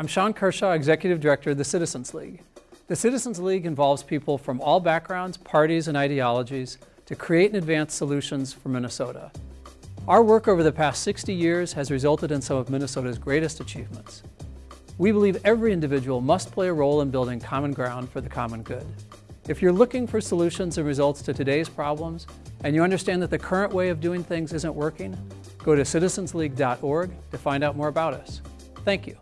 I'm Sean Kershaw, Executive Director of the Citizens League. The Citizens League involves people from all backgrounds, parties, and ideologies to create and advance solutions for Minnesota. Our work over the past 60 years has resulted in some of Minnesota's greatest achievements. We believe every individual must play a role in building common ground for the common good. If you're looking for solutions and results to today's problems, and you understand that the current way of doing things isn't working, go to citizensleague.org to find out more about us. Thank you.